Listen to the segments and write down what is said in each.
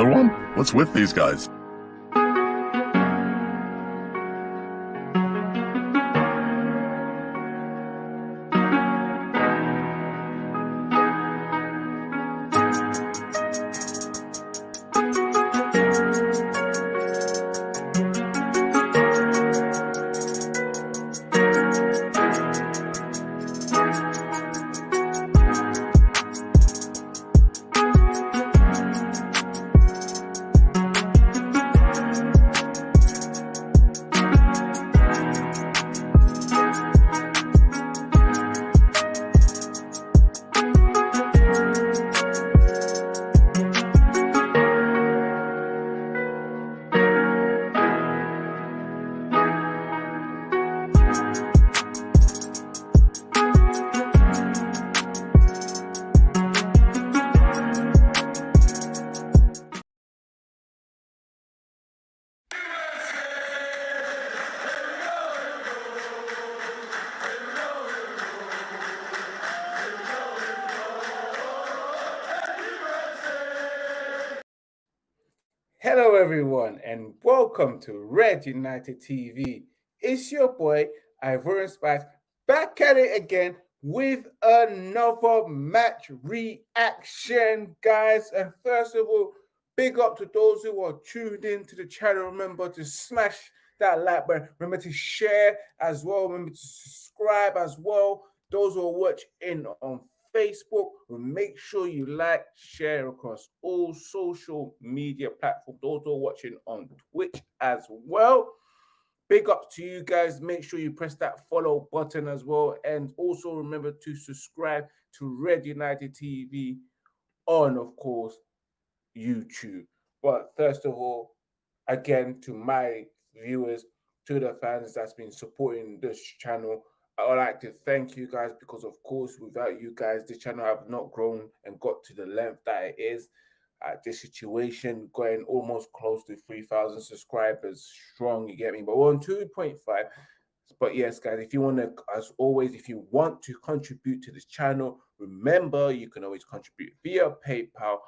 Another one? What's with these guys? Hello, everyone, and welcome to Red United TV. It's your boy, Ivorian Spice, back at it again with another match reaction, guys. And first of all, big up to those who are tuned in to the channel. Remember to smash that like button. Remember to share as well. Remember to subscribe as well. Those who are watching on Facebook. Make sure you like, share across all social media platforms. Are watching on Twitch as well. Big up to you guys. Make sure you press that follow button as well. And also remember to subscribe to Red United TV on, of course, YouTube. But first of all, again, to my viewers, to the fans that's been supporting this channel, I would like to thank you guys because, of course, without you guys, the channel have not grown and got to the length that it is. At this situation, going almost close to 3,000 subscribers strong, you get me? But we're on 2.5. But yes, guys, if you want to, as always, if you want to contribute to this channel, remember you can always contribute via PayPal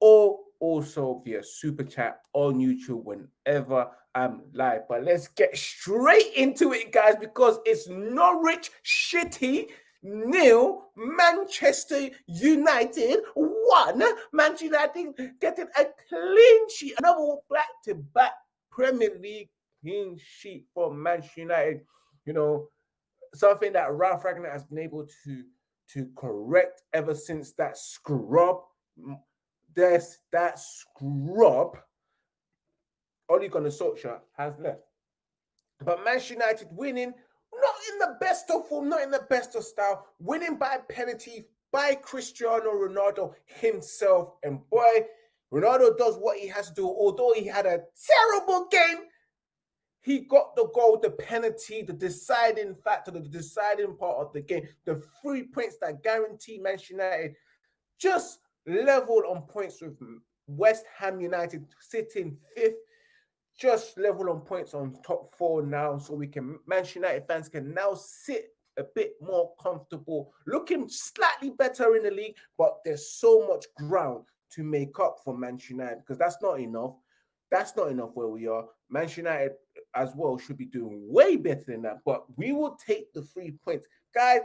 or also via super chat on YouTube whenever I'm live. But let's get straight into it, guys, because it's Norwich City nil, Manchester United one. Manchester United getting a clean sheet, another back-to-back Premier League clean sheet for Manchester United. You know, something that Ralph Rangnick has been able to to correct ever since that scrub there's that scrub Ole Gunnar Solskjaer has left. But Manchester United winning, not in the best of form, not in the best of style, winning by penalty by Cristiano Ronaldo himself. And boy, Ronaldo does what he has to do. Although he had a terrible game, he got the goal, the penalty, the deciding factor, the deciding part of the game, the three points that guarantee Manchester United just leveled on points with West Ham United sitting fifth, just level on points on top four now. So we can, Manchester United fans can now sit a bit more comfortable, looking slightly better in the league, but there's so much ground to make up for Manchester United because that's not enough. That's not enough where we are. Manchester United as well should be doing way better than that, but we will take the three points. Guys,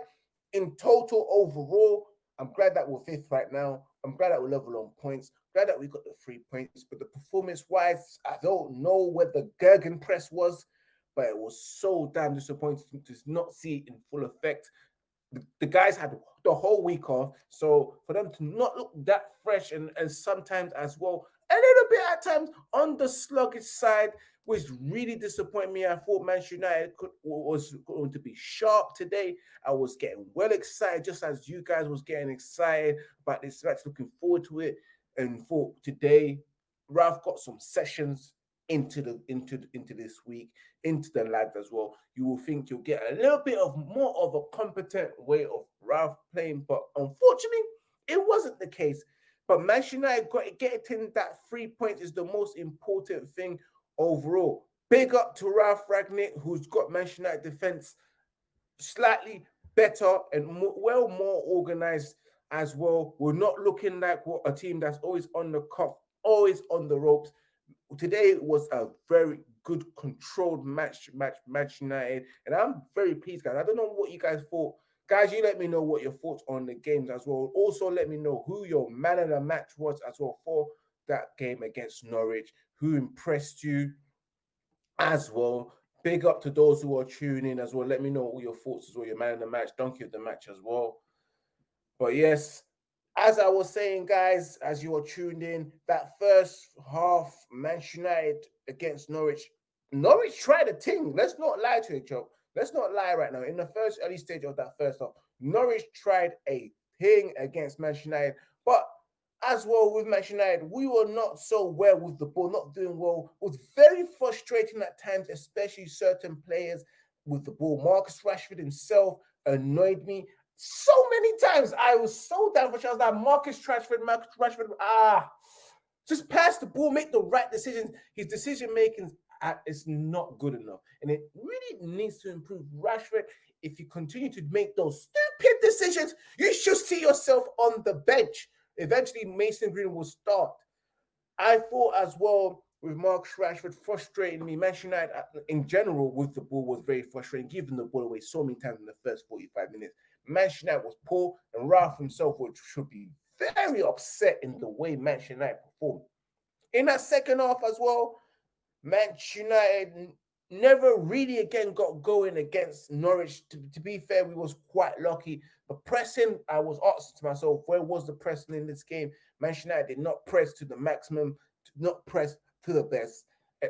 in total overall, I'm glad that we're fifth right now. I'm glad that we're level on points. Glad that we got the three points. But the performance wise, I don't know where the gegenpress was, but it was so damn disappointing to not see it in full effect. The, guys had the whole week off. So for them to not look that fresh and, and sometimes as well, a little bit at times on the sluggish side, which really disappointed me. I thought Manchester United could, was going to be sharp today. I was getting well excited, just as you guys was getting excited about this match, looking forward to it. And for today, Ralph got some sessions into the into into this week, into the lads as well. You will think you'll get a little bit of more of a competent way of Ralph playing, but unfortunately, it wasn't the case. But Manchester United got getting that three points is the most important thing overall. Big up to Ralph Rangnick, who's got Manchester United defense slightly better and more, well more organized as well. We're not looking like what a team that's always on the cuff always on the ropes. Today was a very good controlled match, match, match United, and I'm very pleased, guys. I don't know what you guys thought. Guys, you let me know what your thoughts on the games as well. Also, let me know who your man of the match was as well for that game against Norwich. Who impressed you as well? Big up to those who are tuning as well. Let me know all your thoughts as well. Your man of the match, donkey of the match as well. But yes, as I was saying, guys, as you are tuned in, that first half, Manchester United against Norwich. Norwich tried a thing. Let's not lie to each other. Let's not lie right now. In the first early stage of that first half, Norwich tried a thing against Manchester United. But as well with Manchester United, we were not so well with the ball, not doing well. It was very frustrating at times, especially certain players with the ball. Marcus Rashford himself annoyed me so many times. I was so down for was like, Marcus Rashford, Marcus Rashford, ah, just pass the ball, make the right decisions. His decision making is not good enough, and it really needs to improve. Rashford, if you continue to make those stupid decisions, you should see yourself on the bench. Eventually, Mason Green will start. I thought as well with Mark Rashford frustrating me. Manchester United in general with the ball was very frustrating, giving the ball away so many times in the first 45 minutes. Manchester United was poor, and Ralph himself would, should be very upset in the way Manchester United performed. In that second half as well, Manchester United never really again got going against Norwich. To, to, be fair, we was quite lucky. But pressing, I was asking to myself, where was the pressing in this game? Manchester United did not press to the maximum, not press to the best.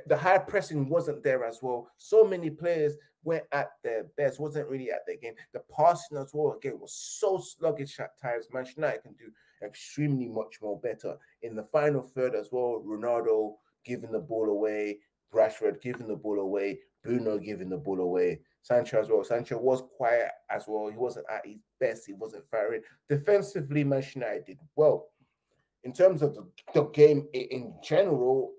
The high pressing wasn't there as well. So many players went at their best, wasn't really at their game. The passing as well again was so sluggish at times. Manchester United can do extremely much more better in the final third as well. Ronaldo giving the ball away, Rashford giving the ball away, Bruno giving the ball away. Sancho as well. Sancho was quiet as well. He wasn't at his best. He wasn't firing. Defensively, Manchester United did well. In terms of the, the game in general,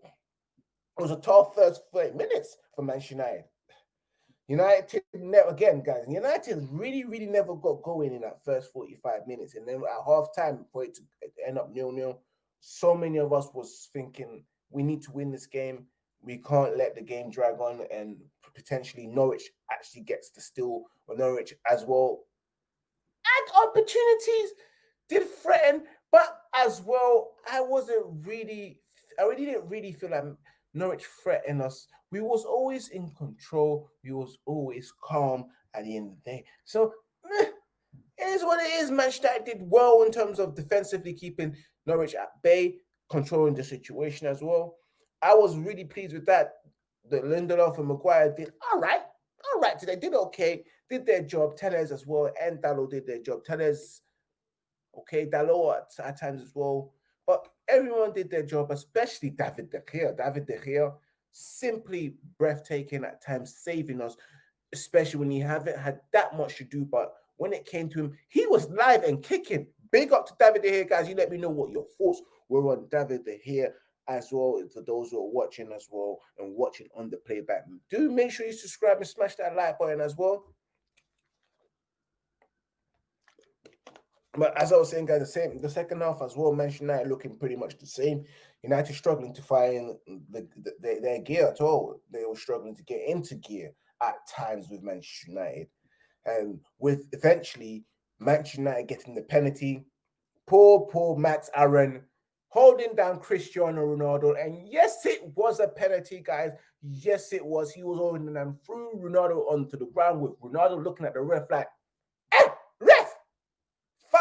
it was a tough first 30 minutes for Manchester United. United never again, guys. United really, really never got going in that first 45 minutes. And then at half time for it to end up nil-nil, so many of us was thinking we need to win this game. We can't let the game drag on and potentially Norwich actually gets to steal or Norwich as well. And opportunities did threaten, but as well, I wasn't really, I really didn't really feel like Norwich threatened us. We was always in control. We was always calm at the end of the day. So eh, it is what it is. Manchester did well in terms of defensively keeping Norwich at bay, controlling the situation as well. I was really pleased with that. The Lindelof and Maguire did all right, all right today. Did okay, did their job. Telles as well, and Dalot did their job. Telles, okay, Dalot at, at times as well. But everyone did their job, especially David De Gea. David De Gea, simply breathtaking at times, saving us, especially when he haven't had that much to do. But when it came to him, he was live and kicking. Big up to David De Gea, guys. You let me know what your thoughts were on David De Gea as well for those who are watching as well and watching on the playback. Do make sure you subscribe and smash that like button as well. But as I was saying, guys, the same the second half as well. Manchester United looking pretty much the same. United struggling to find the, the, their gear at all. They were struggling to get into gear at times with Manchester United, and with eventually Manchester United getting the penalty. Poor, poor Max Aaron holding down Cristiano Ronaldo. And yes, it was a penalty, guys. Yes, it was. He was holding them through Ronaldo onto the ground with Ronaldo looking at the ref like,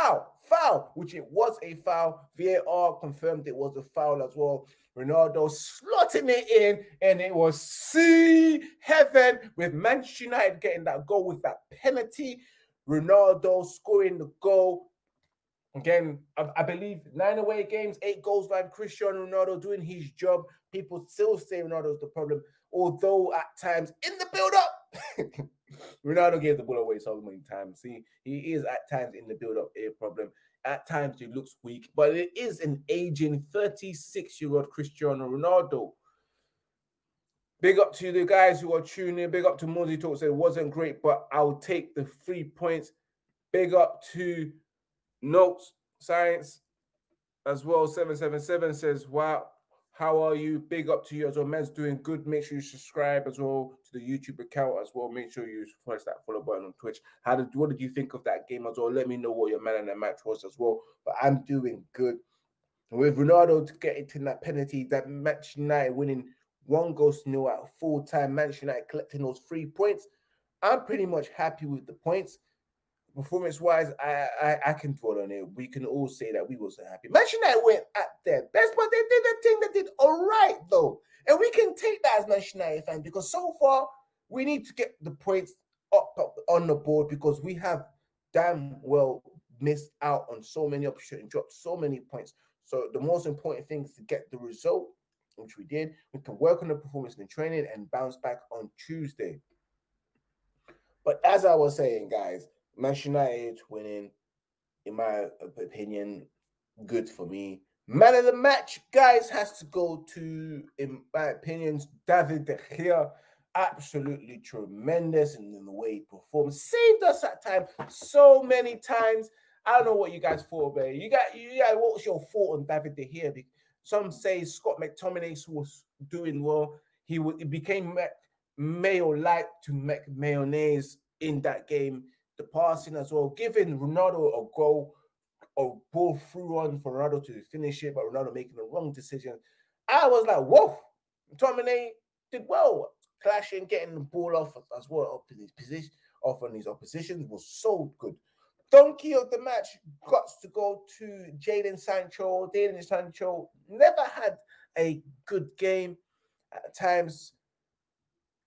foul, foul, which it was a foul. VAR confirmed it was a foul as well. Ronaldo slotting it in, and it was see heaven with Manchester United getting that goal with that penalty. Ronaldo scoring the goal Again, I, I, believe nine away games, eight goals by Cristiano Ronaldo doing his job. People still say Ronaldo's the problem, although at times in the build up, Ronaldo gave the ball away so many times. See, he is at times in the build up a problem. At times he looks weak, but it is an aging 36 year old Cristiano Ronaldo. Big up to the guys who are tuning. Big up to Mozzie Talks. It wasn't great, but I'll take the three points. Big up to Notes Science as well. 777 says, wow, How are you? Big up to you as well. Man's doing good. Make sure you subscribe as well to the YouTube account as well. Make sure you press that follow button on Twitch. How did what did you think of that game as well? Let me know what your man in the match was as well. But I'm doing good. with Ronaldo to get into that penalty, that match United winning one goal to nil at full time, Manchester United collecting those three points. I'm pretty much happy with the points performance wise, I, I, I can dwell on it. We can all say that we wasn't happy. Manchester United went at their best, but they did the thing that did all right though, and we can take that as Manchester United fans because so far we need to get the points up, up on the board because we have damn well missed out on so many opportunities, dropped so many points. So the most important thing is to get the result, which we did. We can work on the performance in the training and bounce back on Tuesday. But as I was saying, guys, Manchester United winning, in my opinion, good for me. Man of the match, guys, has to go to, in my opinion, David De Gea. Absolutely tremendous in, the way he performed. Saved us that time so many times. I don't know what you guys thought about it. You got you got what was your thought on David De Gea? Some say Scott McTominay was doing well. He, he became Mayo like to make mayonnaise in that game the passing as well, giving Ronaldo a goal or ball through on for Ronaldo to finish it, but Ronaldo making the wrong decision. I was like, whoa, Tomine did well, clashing, getting the ball off as well up in his position, off on his opposition was so good. Donkey of the match got to go to Jadon Sancho. Jadon Sancho never had a good game at times.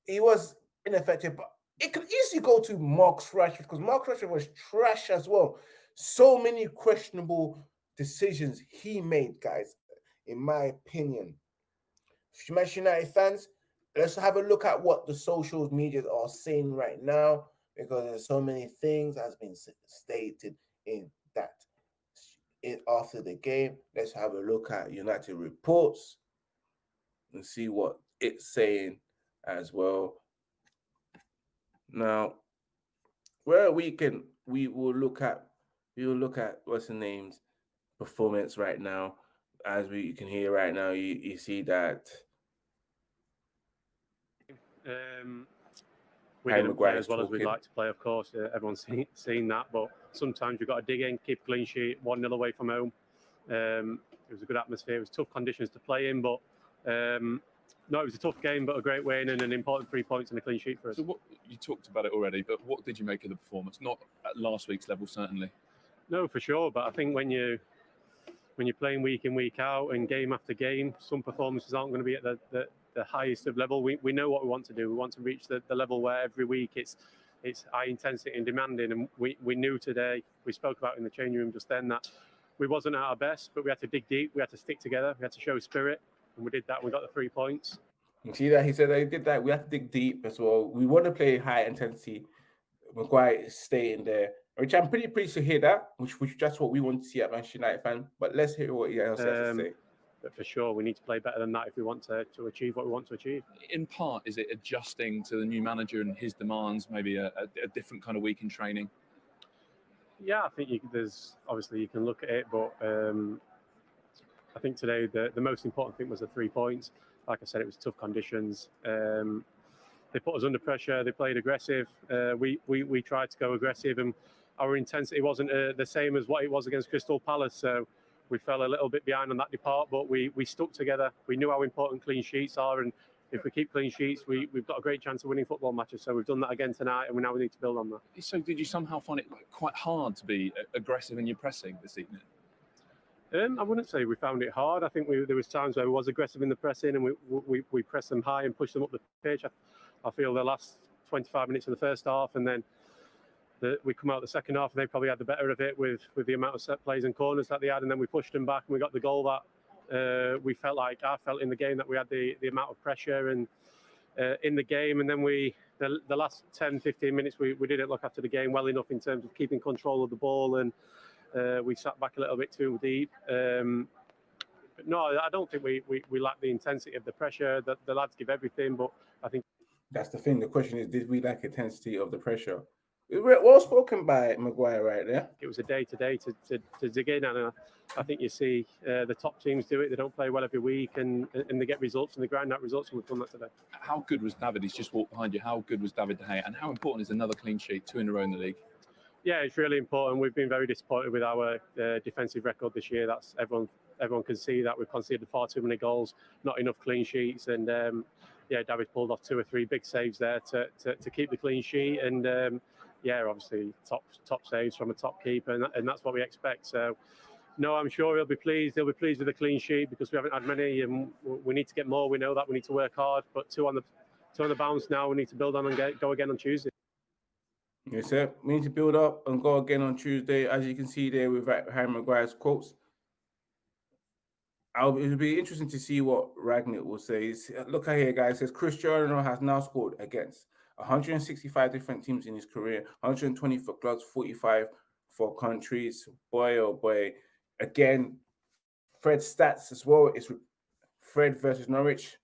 He was ineffective, but it could easily go to Marcus Rashford because Marcus Rashford was trash as well. So many questionable decisions he made, guys, in my opinion. Manchester United fans, let's have a look at what the social media are saying right now because there's so many things has been stated in that in, after the game. Let's have a look at United reports and see what it's saying as well. Now, where we can we will look at we will look at what's the name's performance right now. As we you can hear right now, you, you see that um, we didn't play as well talking. as we'd like to play, of course. Uh, everyone's seen, seen that, but sometimes you've got to dig in, keep clean sheet, 1 0 away from home. Um, it was a good atmosphere. It was tough conditions to play in, but um, no, it was a tough game, but a great win and an important three points and a clean sheet for us. So, what you talked about it already, but what did you make of the performance? Not at last week's level, certainly. No, for sure. But I think when you when you're playing week in week out and game after game, some performances aren't going to be at the, the, the highest of level. We, we know what we want to do. We want to reach the, the level where every week it's it's high intensity and demanding. And we, we knew today, we spoke about in the changing room just then that we wasn't at our best, but we had to dig deep. We had to stick together. We had to show spirit and we did that. We got the three points. You see that he said they did that. We have to dig deep as well. We want to play high intensity. Maguire staying there, which I'm pretty pleased to hear that. Which which that's what we want to see at Manchester United fan. But let's hear what he else has to um, say. But for sure, we need to play better than that if we want to, to achieve what we want to achieve. In part, is it adjusting to the new manager and his demands? Maybe a, a, a different kind of week in training. Yeah, I think you, there's obviously you can look at it, but um, I think today the, the most important thing was the three points. Like I said, it was tough conditions. Um, they put us under pressure. They played aggressive. Uh, we, we we tried to go aggressive, and our intensity wasn't uh, the same as what it was against Crystal Palace. So we fell a little bit behind on that depart, but we we stuck together. We knew how important clean sheets are, and if we keep clean sheets, we, we've got a great chance of winning football matches. So we've done that again tonight, and we now we need to build on that. So did you somehow find it like quite hard to be aggressive in your pressing this evening? Um, I wouldn't say we found it hard. I think we, there was times where we was aggressive in the pressing and we we, we pressed them high and pushed them up the pitch. I, I feel the last 25 minutes of the first half and then the, we come out the second half and they probably had the better of it with with the amount of set plays and corners that they had and then we pushed them back and we got the goal that uh, we felt like I felt in the game that we had the, the amount of pressure and uh, in the game and then we the, the last 10 15 minutes we, we didn't look after the game well enough in terms of keeping control of the ball and uh, we sat back a little bit too deep. Um, no, I don't think we, we, we lack the intensity of the pressure. that the lads give everything, but I think that's the thing. The question is, did we lack intensity of the pressure? Well spoken by Maguire right there. It was a day to day to to dig in, and uh, I think you see uh, the top teams do it. They don't play well every week, and and they get results, and they grind out results, and we've done that today. How good was David? He's just walked behind you. How good was David De Gea, and how important is another clean sheet, two in a row in the league? Yeah, it's really important. We've been very disappointed with our uh, defensive record this year. That's everyone. Everyone can see that we've conceded far too many goals, not enough clean sheets, and um, yeah, David pulled off two or three big saves there to, to, to keep the clean sheet. And um, yeah, obviously top top saves from a top keeper, and, and that's what we expect. So. No, I'm sure he'll be pleased. He'll be pleased with the clean sheet because we haven't had many, and we need to get more. We know that we need to work hard. But two on the two on the bounce now. We need to build on and get, go again on Tuesday. Yes, sir. We need to build up and go again on Tuesday, as you can see there with Harry Maguire's quotes. I'll, it'll be interesting to see what Rangnick will say. Look at here, guys. It says Cristiano has now scored against 165 different teams in his career, 120 for clubs, 45 for countries. Boy, oh boy. Again, Fred's stats as well. It's Fred versus Norwich,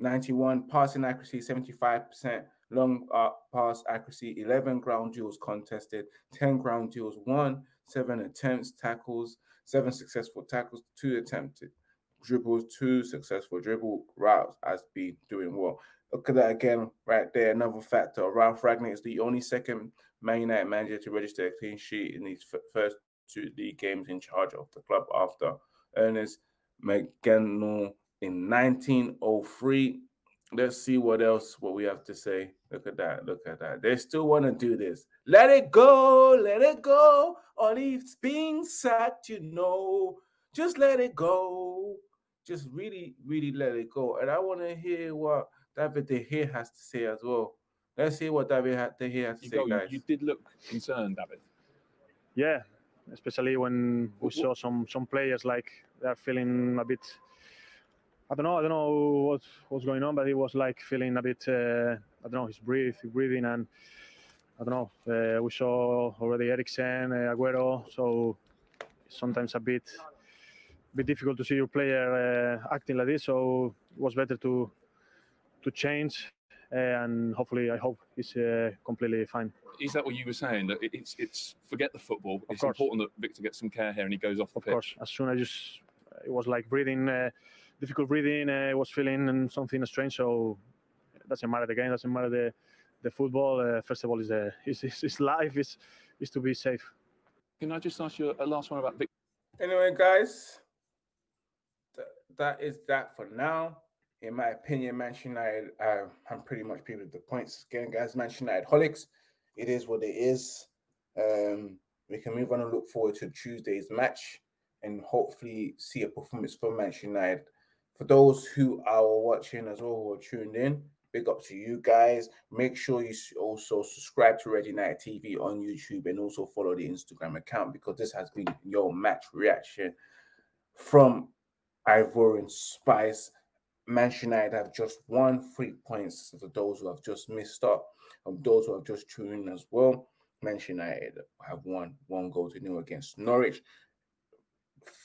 91 passing accuracy, 75%, long uh, pass accuracy, 11 ground duels contested, 10 ground duels won, seven attempts, tackles, seven successful tackles, two attempted dribbles, two successful dribble routes has been doing well. Look at that again, right there. Another factor. Ralph Rangnick is the only second Man United manager to register a clean sheet in these first two league games in charge of the club after Ernest Mangnall in 1903. Let's see what else what we have to say. Look at that. Look at that. They still want to do this. Let it go. Let it go. All it's being sacked, you know. Just let it go. Just really, really let it go. And I want to hear what David De Gea has to say as well. Let's see what David De Gea has to you say, go, guys. You did look concerned, David. Yeah, especially when we saw some some players like they're feeling a bit I don't know. I don't know what was going on, but he was like feeling a bit. Uh, I don't know. His breathe, breathing, and I don't know. Uh, we saw already Eriksen, uh, Aguero. So sometimes a bit, bit difficult to see your player uh, acting like this. So it was better to to change, uh, and hopefully, I hope he's uh, completely fine. Is that what you were saying? That it's it's forget the football. Of it's course. important that Victor gets some care here and he goes off the Of pitch. course, as soon as just it was like breathing difficult breathing. Uh, I was feeling and something strange. So it doesn't matter the game, doesn't matter the the football. Uh, first of all, is the is, is, is life is is to be safe. Can I just ask you a last one about Victor? Anyway, guys, th- that is that for now. In my opinion, Manchester United, uh, I'm pretty much people with the points. Again, guys, Manchester United holics. It is what it is. Um, we can move on and look forward to Tuesday's match and hopefully see a performance from Manchester United for those who are watching as well who are tuned in, big up to you guys. Make sure you also subscribe to Red United TV on YouTube and also follow the Instagram account because this has been your match reaction from Ivorian Spice. Manchester United have just won three points for those who have just missed up, and those who have just tuned in as well. Manchester United have won one goal to nil against Norwich,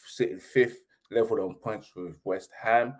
sitting fifth leveled on points with West Ham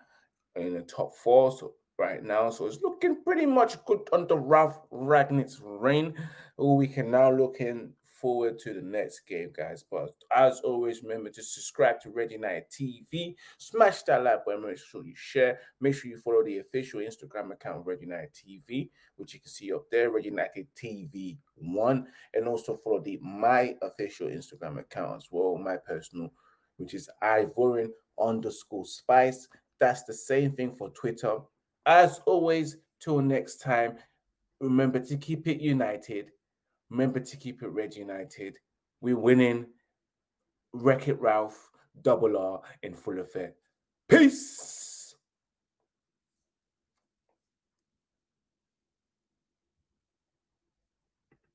in the top four. So right now, so it's looking pretty much good under Ralf Rangnick's reign. We can now looking forward to the next game, guys. But as always, remember to subscribe to Red United TV. Smash that like button. Make sure you share. Make sure you follow the official Instagram account Red United TV, which you can see up there, Red United TV One, and also follow the my official Instagram account as well, my personal which is Ivorian underscore spice. That's the same thing for Twitter. As always, till next time, remember to keep it united. Remember to keep it red united. We're winning. Wreck It Ralph, double R in full effect. Peace.